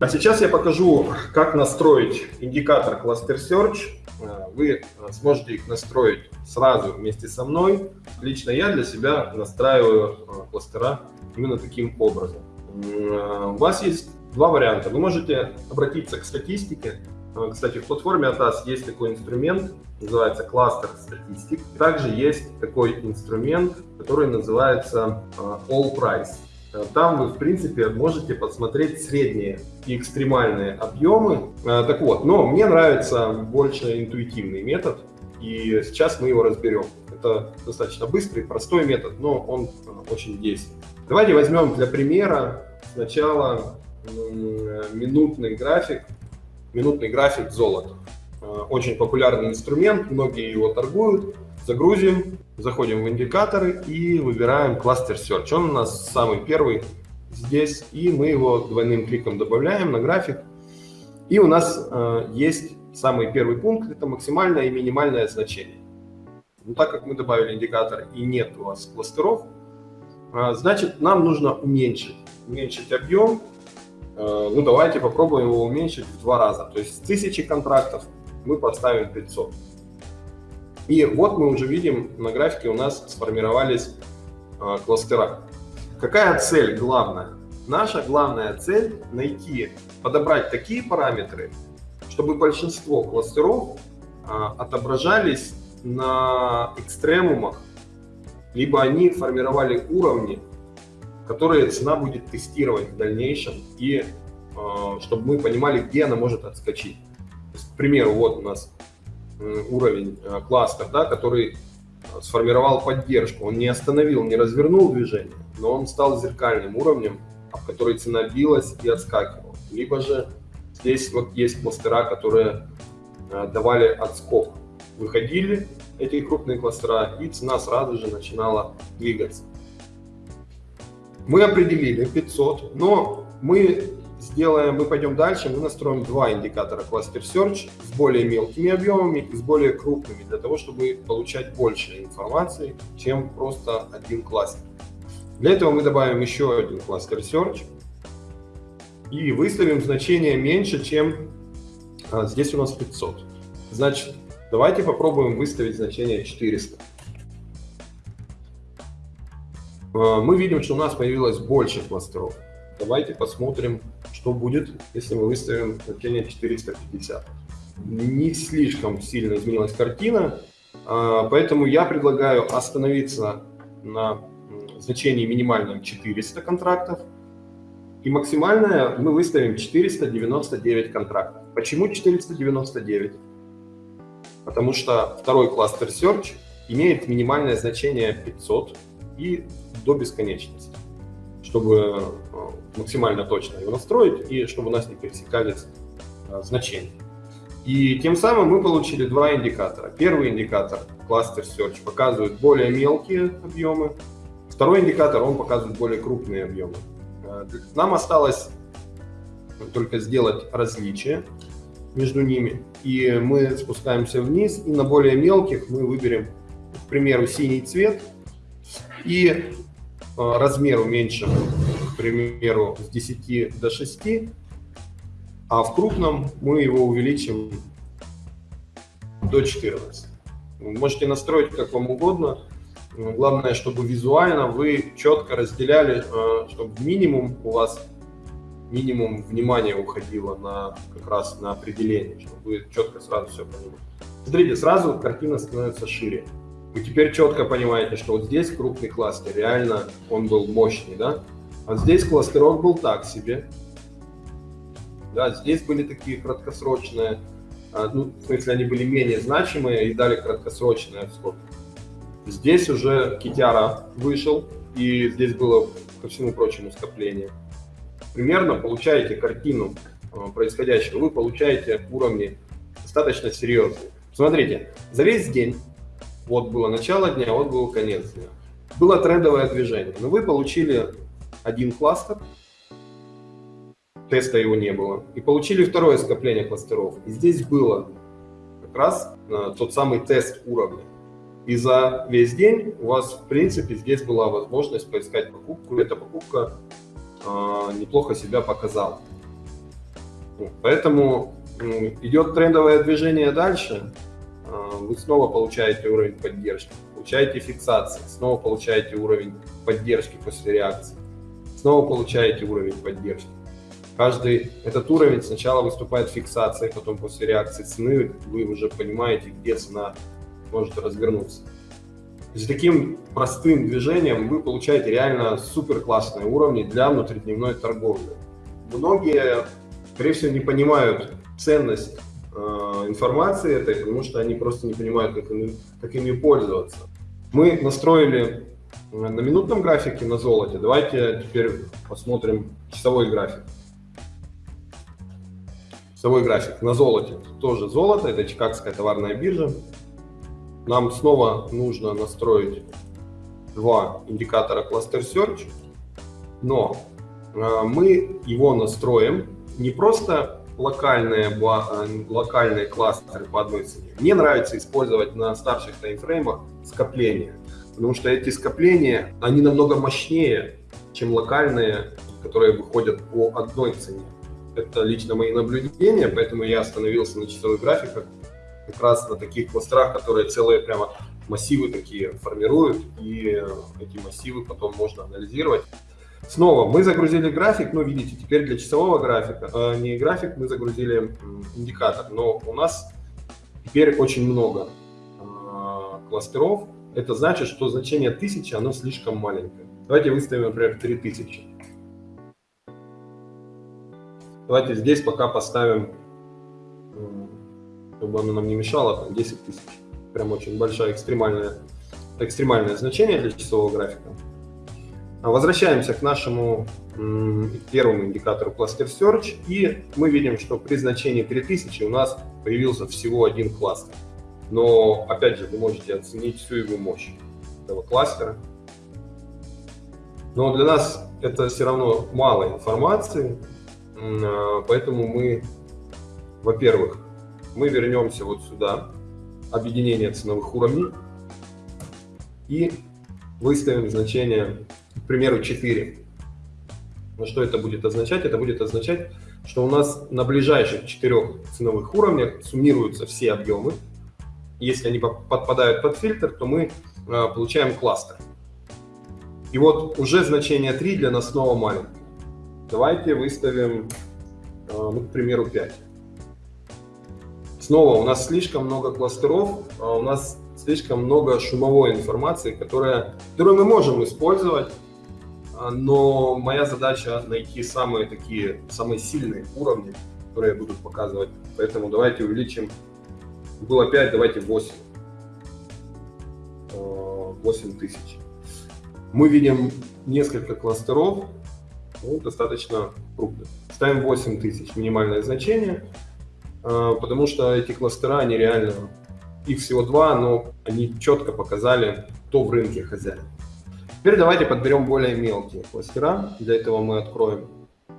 А сейчас я покажу, как настроить индикатор Cluster Search. Э, вы сможете их настроить сразу вместе со мной. Лично я для себя настраиваю э, кластера именно таким образом. Э, у вас есть два варианта. Вы можете обратиться к статистике. Кстати, в платформе ATAS есть такой инструмент, называется кластер статистик. Также есть такой инструмент, который называется All Price. Там вы, в принципе, можете посмотреть средние и экстремальные объемы. Э, так вот, но мне нравится больше интуитивный метод, и сейчас мы его разберем. Это достаточно быстрый, простой метод, но он э, очень действенный. Давайте возьмем для примера сначала минутный график, минутный график золота. Э, очень популярный инструмент, многие его торгуют. Загрузим, заходим в индикаторы и выбираем кластер Search. Он у нас самый первый здесь, и мы его двойным кликом добавляем на график. И у нас э, есть самый первый пункт, это максимальное и минимальное значение. Но так как мы добавили индикатор и нет у вас кластеров, э, значит нам нужно уменьшить, уменьшить объем. Э, ну давайте попробуем его уменьшить в два раза. То есть с 1000 контрактов мы поставим 500. И вот мы уже видим на графике у нас сформировались э, кластера. Какая цель главная? Наша главная цель найти, подобрать такие параметры, чтобы большинство кластеров э, отображались на экстремумах, либо они формировали уровни, которые цена будет тестировать в дальнейшем, и э, чтобы мы понимали, где она может отскочить. Есть, к примеру, вот у нас уровень э, кластер, да, который э, сформировал поддержку. Он не остановил, не развернул движение, но он стал зеркальным уровнем, в который цена билась и отскакивала. Либо же здесь вот есть кластера, которые э, давали отскок. Выходили эти крупные кластера, и цена сразу же начинала двигаться. Мы определили 500, но мы сделаем, мы пойдем дальше, мы настроим два индикатора Cluster Search с более мелкими объемами и с более крупными, для того, чтобы получать больше информации, чем просто один кластер. Для этого мы добавим еще один Cluster Search и выставим значение меньше, чем а, здесь у нас 500. Значит, давайте попробуем выставить значение 400. А, мы видим, что у нас появилось больше кластеров. Давайте посмотрим, что будет, если мы выставим значение 450. Не слишком сильно изменилась картина, а, поэтому я предлагаю остановиться на значении минимальном 400 контрактов, и максимальное мы выставим 499 контрактов. Почему 499? Потому что второй кластер Search имеет минимальное значение 500 и до бесконечности, чтобы максимально точно его настроить, и чтобы у нас не пересекались а, значения. И тем самым мы получили два индикатора. Первый индикатор, кластер Search, показывает более мелкие объемы. Второй индикатор, он показывает более крупные объемы. А, нам осталось только сделать различие между ними. И мы спускаемся вниз, и на более мелких мы выберем, к примеру, синий цвет. И размер уменьшим примеру, с 10 до 6, а в крупном мы его увеличим до 14. Вы можете настроить как вам угодно. Главное, чтобы визуально вы четко разделяли, э, чтобы минимум у вас минимум внимания уходило на как раз на определение, чтобы вы четко сразу все понимали. Смотрите, сразу картина становится шире. Вы теперь четко понимаете, что вот здесь крупный кластер, реально он был мощный, да? А здесь кластерок был так себе. Да, здесь были такие краткосрочные, а, ну, в смысле, они были менее значимые и дали краткосрочный отскок. Здесь уже Китяра вышел, и здесь было, ко всему прочему, скопление. Примерно получаете картину а, происходящего, вы получаете уровни достаточно серьезные. Смотрите, за весь день, вот было начало дня, вот был конец дня, было трендовое движение, но вы получили один кластер, теста его не было, и получили второе скопление кластеров. И здесь было как раз э, тот самый тест уровня. И за весь день у вас, в принципе, здесь была возможность поискать покупку. Эта покупка э, неплохо себя показала. Поэтому идет трендовое движение дальше, вы снова получаете уровень поддержки, получаете фиксации, снова получаете уровень поддержки после реакции, снова получаете уровень поддержки. Каждый этот уровень сначала выступает фиксацией, потом после реакции цены вы уже понимаете, где цена может развернуться. То таким простым движением вы получаете реально супер классные уровни для внутридневной торговли. Многие, скорее всего, не понимают ценность э, информации этой, потому что они просто не понимают, как, ими, как ими пользоваться. Мы настроили на минутном графике на золоте. Давайте теперь посмотрим часовой график. Часовой график на золоте. Тоже золото, это Чикагская товарная биржа. Нам снова нужно настроить два индикатора Cluster Search, но э, мы его настроим не просто локальные, э, локальные кластеры по одной цене. Мне нравится использовать на старших таймфреймах скопления, потому что эти скопления, они намного мощнее, чем локальные, которые выходят по одной цене. Это лично мои наблюдения, поэтому я остановился на часовых графиках, как раз на таких кластерах, которые целые прямо массивы такие формируют, и эти массивы потом можно анализировать. Снова мы загрузили график, ну видите, теперь для часового графика, э, не график, мы загрузили индикатор, но у нас теперь очень много э, кластеров. Это значит, что значение 1000, оно слишком маленькое. Давайте выставим, например, 3000. Давайте здесь пока поставим чтобы оно нам не мешало, там 10 тысяч. Прям очень большое экстремальное, экстремальное значение для часового графика. Возвращаемся к нашему первому индикатору Cluster Search, и мы видим, что при значении 3000 у нас появился всего один кластер. Но, опять же, вы можете оценить всю его мощь этого кластера. Но для нас это все равно мало информации, а, поэтому мы, во-первых, мы вернемся вот сюда, объединение ценовых уровней, и выставим значение, примеру, 4. Но что это будет означать? Это будет означать, что у нас на ближайших четырех ценовых уровнях суммируются все объемы. Если они подпадают под фильтр, то мы а, получаем кластер. И вот уже значение 3 для нас снова маленькое. Давайте выставим, а, ну, к примеру, 5. Снова у нас слишком много кластеров, а у нас слишком много шумовой информации, которая, которую мы можем использовать, но моя задача найти самые такие, самые сильные уровни, которые будут показывать. Поэтому давайте увеличим. Было 5, давайте 8. 8 тысяч. Мы видим несколько кластеров, ну, достаточно крупных. Ставим 8 тысяч, минимальное значение. А, потому что эти кластера, они реально, их всего два, но они четко показали, кто в рынке хозяин. Теперь давайте подберем более мелкие кластера. Для этого мы откроем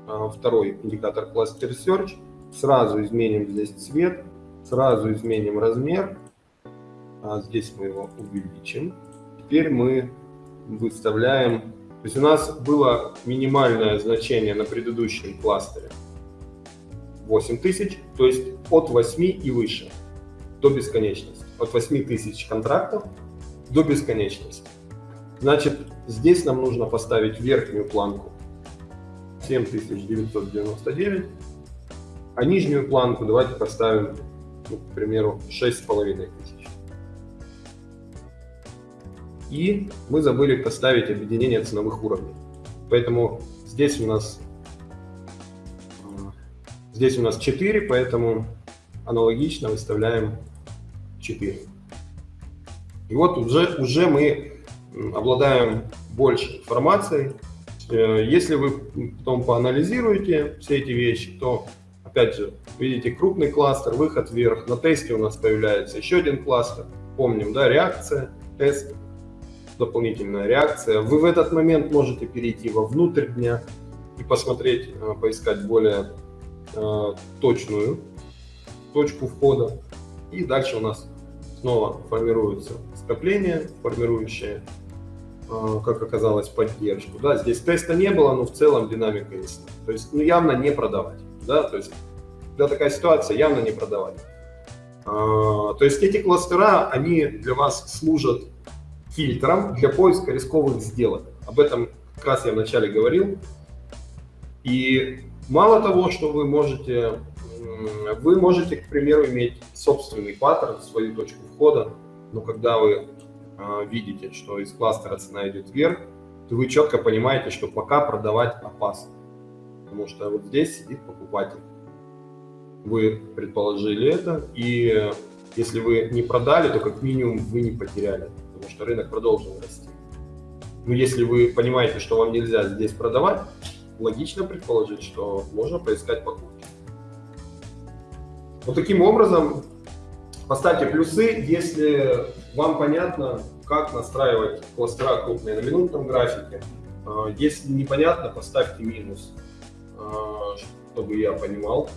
а, второй индикатор Cluster Search. Сразу изменим здесь цвет, сразу изменим размер. А здесь мы его увеличим. Теперь мы выставляем... То есть у нас было минимальное значение на предыдущем кластере 8000, то есть от 8 и выше до бесконечности. От 8 тысяч контрактов до бесконечности. Значит, здесь нам нужно поставить верхнюю планку 7999, а нижнюю планку давайте поставим, ну, к примеру, 6500. И мы забыли поставить объединение ценовых уровней. Поэтому здесь у нас Здесь у нас 4, поэтому аналогично выставляем 4. И вот уже, уже мы обладаем больше информацией. Э, если вы потом поанализируете все эти вещи, то, опять же, видите крупный кластер, выход вверх. На тесте у нас появляется еще один кластер. Помним, да, реакция, тест, дополнительная реакция. Вы в этот момент можете перейти во внутрь дня и посмотреть, э, поискать более Э, точную точку входа. И дальше у нас снова формируется скопление, формирующее, э, как оказалось, поддержку. Да, здесь теста не было, но в целом динамика есть. То есть ну, явно не продавать. Да? То есть когда такая ситуация, явно не продавать. А, то есть эти кластера, они для вас служат фильтром для поиска рисковых сделок. Об этом как раз я вначале говорил. И мало того, что вы можете, вы можете, к примеру, иметь собственный паттерн, свою точку входа, но когда вы а, видите, что из кластера цена идет вверх, то вы четко понимаете, что пока продавать опасно. Потому что вот здесь сидит покупатель. Вы предположили это, и если вы не продали, то как минимум вы не потеряли, потому что рынок продолжил расти. Но если вы понимаете, что вам нельзя здесь продавать, логично предположить, что можно поискать покупки. Вот таким образом поставьте плюсы, если вам понятно, как настраивать кластера крупные на минутном графике. А, если непонятно, поставьте минус, а, чтобы я понимал,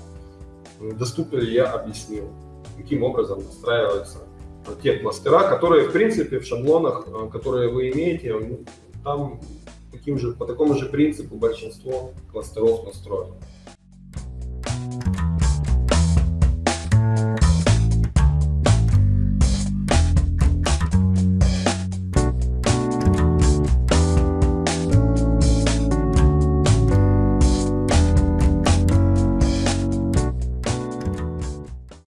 доступно ли я объяснил, каким образом настраиваются те кластера, которые, в принципе, в шаблонах, а, которые вы имеете, там таким же, по такому же принципу большинство кластеров настроено.